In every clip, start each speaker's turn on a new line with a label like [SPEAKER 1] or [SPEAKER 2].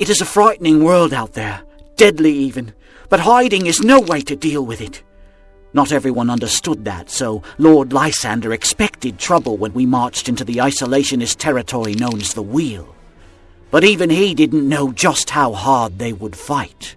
[SPEAKER 1] It is a frightening world out there, deadly even, but hiding is no way to deal with it. Not everyone understood that, so Lord Lysander expected trouble when we marched into the isolationist territory known as the Wheel. But even he didn't know just how hard they would fight.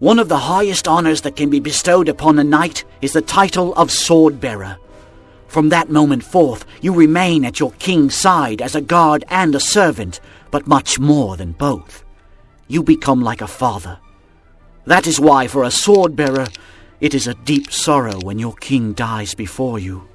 [SPEAKER 1] One of the highest honors that can be bestowed upon a knight is the title of sword bearer. From that moment forth, you remain at your king's side as a guard and a servant, but much more than both. You become like a father. That is why, for a sword bearer, it is a deep sorrow when your king dies before you.